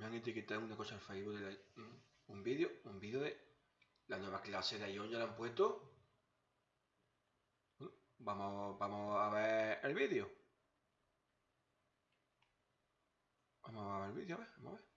Me han etiquetado una cosa en Facebook de la- mm, un vídeo, un vídeo de la nueva clase de Ion, ya la han puesto. Vamos, vamos a ver el vídeo. Vamos a ver el vídeo, a ver, vamos a ver.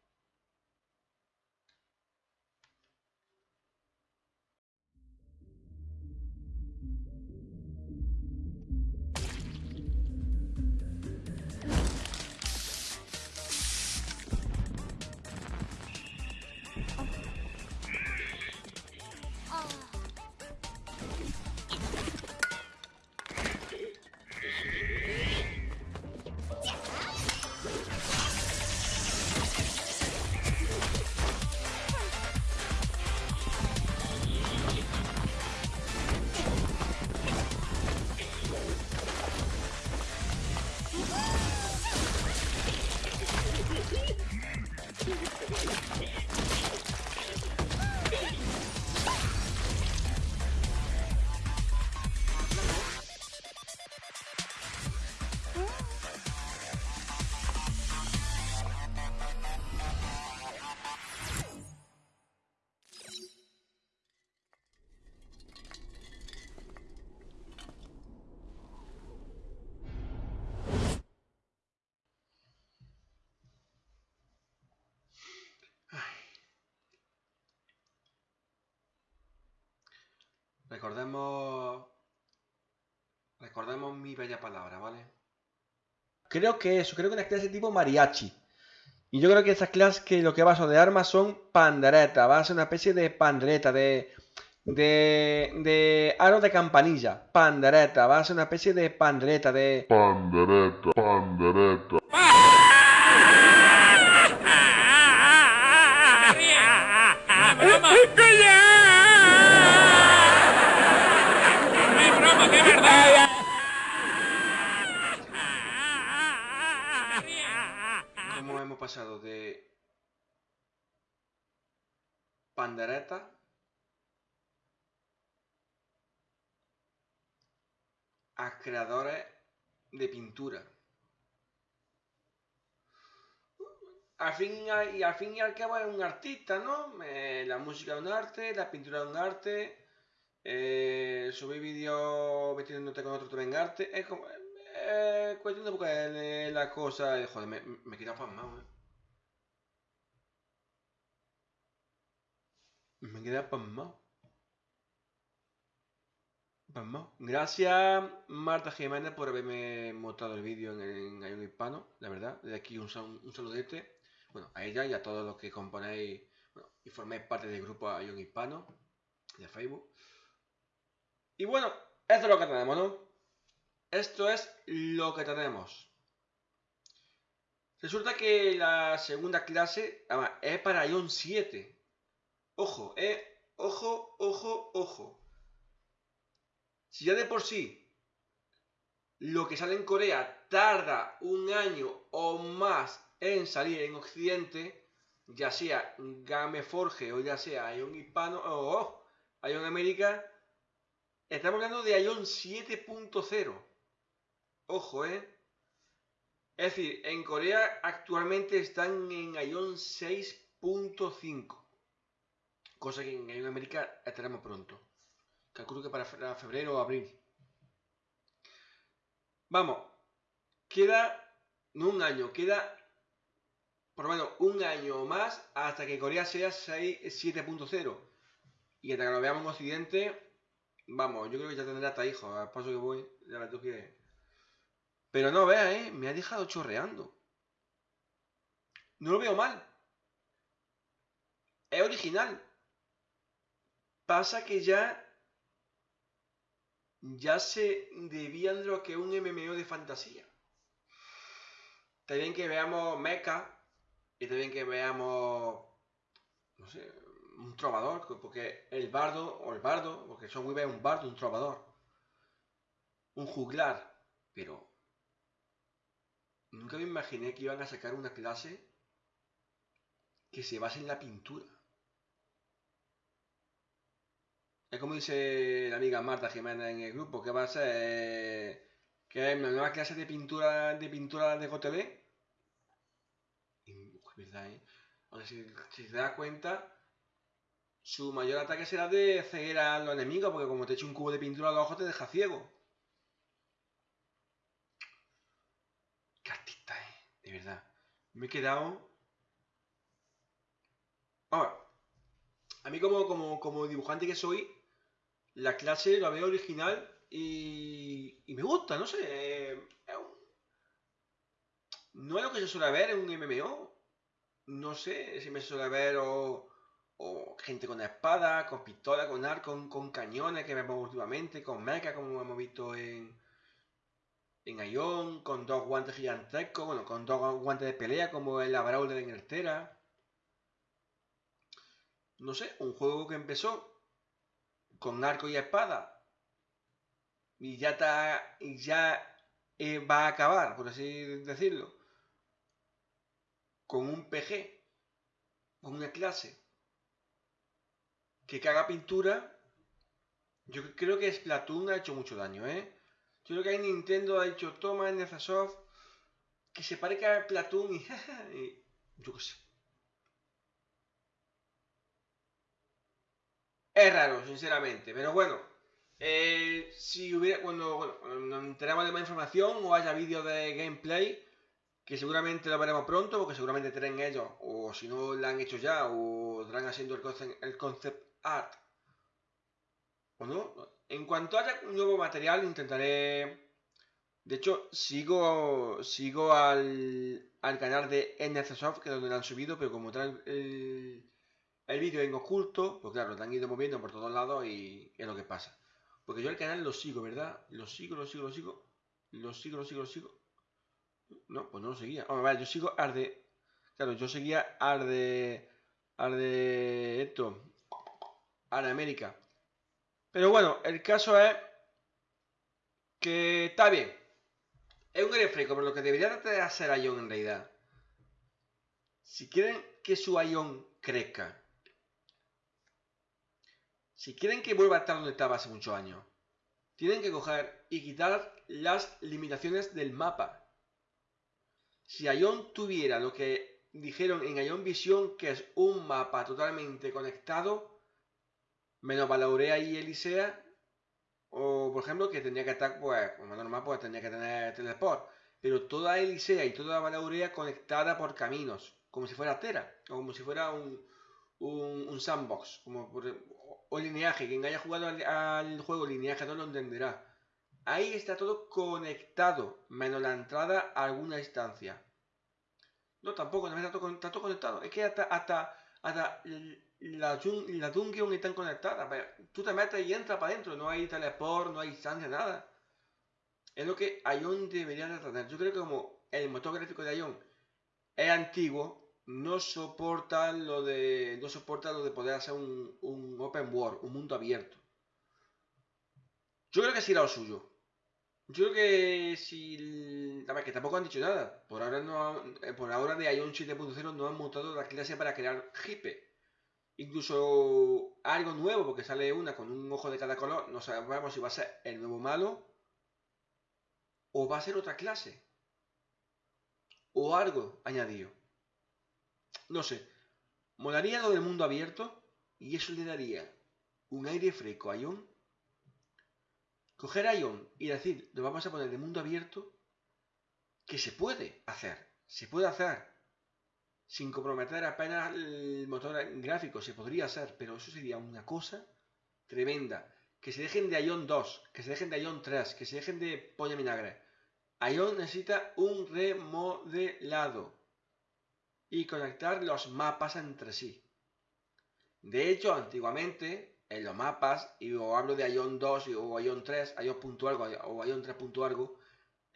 Recordemos. Recordemos mi bella palabra, ¿vale? Creo que eso, creo que una clase tipo mariachi. Y yo creo que esas clases que lo que va a son de armas son panderetas, va a ser una especie de pandereta, de. de. de aro de campanilla. Pandereta, va a ser una especie de pandereta, de. Pandereta, pandereta. ¿Cómo hemos pasado de. pandereta. a creadores de pintura? Al fin y al fin y al cabo es un artista, ¿no? Eh, la música es un arte, la pintura es un arte, eh, subir vídeos metiéndote con otro también es arte. Es como. Eh, cuestión de buscar eh, la cosa. eh, Joder, me, me he quedado pasmado, eh. Me he quedado pasmado. Gracias, Marta Jiménez, por haberme mostrado el vídeo en, en Hispano, la verdad. De aquí un, un saludete. Bueno, a ella y a todos los que componéis bueno, y forméis parte del grupo Ion Hispano de Facebook. Y bueno, esto es lo que tenemos, ¿no? Esto es lo que tenemos. Resulta que la segunda clase además, es para Ion 7. Ojo, eh. Ojo, ojo, ojo. Si ya de por sí lo que sale en Corea tarda un año o más en salir en Occidente, ya sea Game Forge o ya sea Ion Hispano o oh, Ion América, estamos hablando de Ion 7.0. Ojo, ¿eh? Es decir, en Corea actualmente están en Ion 6.5. Cosa que en América estaremos pronto. Calculo que para fe- febrero o abril. Vamos, queda no un año, queda por lo menos un año más hasta que Corea sea 6 7.0. Y hasta que lo veamos en Occidente, vamos, yo creo que ya tendrá hasta hijos. Al paso que voy, ya ves tú que. Pero no veas, ¿eh? Me ha dejado chorreando. No lo veo mal. Es original. Pasa que ya. Ya se debían de lo que es un MMO de fantasía. Está bien que veamos mecha. Y bien que veamos. No sé. Un trovador. Porque el bardo. O el bardo. Porque son Weaver es un bardo, un trovador. Un juglar. Pero. Nunca me imaginé que iban a sacar una clase que se base en la pintura. Es como dice la amiga Marta Jiménez en el grupo, que va a ser que es una nueva clase de pintura de pintura de GOTB. Y, ¿verdad, eh? Si, si te cuenta, su mayor ataque será de ceguera a los enemigos, porque como te eche un cubo de pintura a los te deja ciego. Qué artista, eh, de verdad. Me he quedado. Ahora, a mí como, como, como dibujante que soy, la clase la veo original y, y me gusta, no sé. eh, un- no es lo que se suele ver en un MMO. No sé si me suele ver o, o gente con espada, con pistola, con arco, con, cañones que vemos últimamente, con mecha como hemos visto en, en Ion, con dos guantes gigantescos, bueno, con dos guantes de pelea como el Abraul de Inglaterra. No sé, un juego que empezó con arco y espada y ya está, y ya eh, va a acabar, por así decirlo, con un PG, con una clase que caga pintura, yo creo que Splatoon ha hecho mucho daño, ¿eh? Yo creo que ahí Nintendo ha dicho, toma NFSoft, que se parezca a Splatoon y, y yo qué sé. Es raro, sinceramente, pero bueno. eh, si hubiera, cuando, bueno, cuando más información o haya vídeos de gameplay, que seguramente lo veremos pronto, porque seguramente traen ellos, o si no lo han hecho ya, o estarán haciendo el concept, el concept art. ¿O no? En cuanto haya un nuevo material, intentaré. De hecho, sigo sigo al, al canal de NFSoft, que es donde lo han subido, pero como traen el, el vídeo en oculto, pues claro, lo han ido moviendo por todos lados y es lo que pasa. Porque yo el canal lo sigo, ¿verdad? Lo sigo, lo sigo, lo sigo. Lo sigo, lo sigo, lo sigo. No, pues no lo seguía. Vamos, vale, yo sigo al de. Claro, yo seguía al de. Al de. Esto. América. Pero bueno, el caso es. Que está bien. Es un aire pero lo que debería de hacer Ion en realidad. Si quieren que su Ion crezca. Si quieren que vuelva a estar donde estaba hace muchos años. Tienen que coger y quitar las limitaciones del mapa. Si Ion tuviera lo que dijeron en Ion Vision, que es un mapa totalmente conectado, menos Valaurea y Elisea, o por ejemplo que tendría que estar, pues, como normal, pues tendría que tener teleport, pero toda Elisea y toda Valaurea conectada por caminos, como si fuera Tera, o como si fuera un, un, un sandbox, como por, o, o lineaje, quien haya jugado al, al juego lineaje no lo entenderá. Ahí está todo conectado, menos la entrada a alguna instancia. No, tampoco, no está todo, está todo conectado. Es que hasta, hasta, hasta la, la dungeon están conectadas. Tú te metes y entras para adentro. No hay teleport, no hay instancia, nada. Es lo que Ion debería de tener. Yo creo que como el motor gráfico de Ion es antiguo, no soporta lo de. No soporta lo de poder hacer un, un open world, un mundo abierto. Yo creo que sí era lo suyo. Yo creo que si. A ver, que tampoco han dicho nada. Por ahora no eh, por ahora de Ion 7.0 no han montado la clase para crear hipe. Incluso algo nuevo, porque sale una con un ojo de cada color. No sabemos si va a ser el nuevo malo. O va a ser otra clase. O algo añadido. No sé. Molaría lo del mundo abierto. Y eso le daría un aire fresco a Ion coger a Ion y decir, lo vamos a poner de mundo abierto, que se puede hacer, se puede hacer, sin comprometer apenas el motor gráfico, se podría hacer, pero eso sería una cosa tremenda. Que se dejen de Ion 2, que se dejen de Ion 3, que se dejen de polla vinagre. Ion necesita un remodelado y conectar los mapas entre sí. De hecho, antiguamente en los mapas, y o hablo de Ion 2 o Ion 3, Ion algo o Ion 3 algo,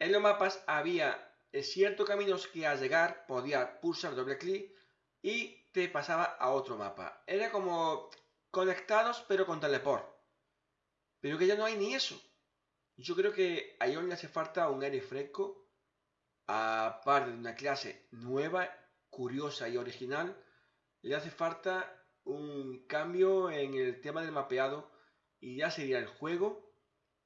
en los mapas había ciertos caminos que al llegar podía pulsar doble clic y te pasaba a otro mapa. Era como conectados pero con teleport. Pero que ya no hay ni eso. Yo creo que a Ion le hace falta un aire fresco, aparte de una clase nueva, curiosa y original, le hace falta un cambio en el tema del mapeado y ya sería el juego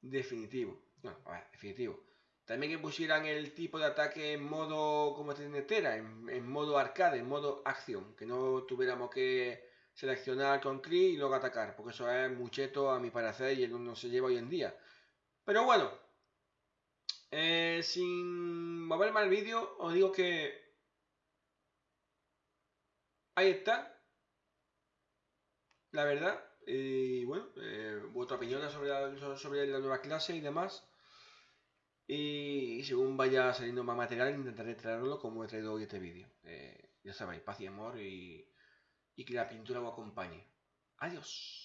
definitivo. Bueno, a ver, definitivo. También que pusieran el tipo de ataque en modo como tiene Tera, en, en modo arcade, en modo acción, que no tuviéramos que seleccionar con clic y luego atacar, porque eso es mucheto a mi parecer y no se lleva hoy en día. Pero bueno, eh, sin mover mal vídeo, os digo que ahí está, la verdad. Y bueno, eh, vuestra opinión sobre sobre la nueva clase y demás. Y según vaya saliendo más material, intentaré traerlo como he traído hoy este vídeo. Eh, ya sabéis, paz y amor y, y que la pintura os acompañe. Adiós.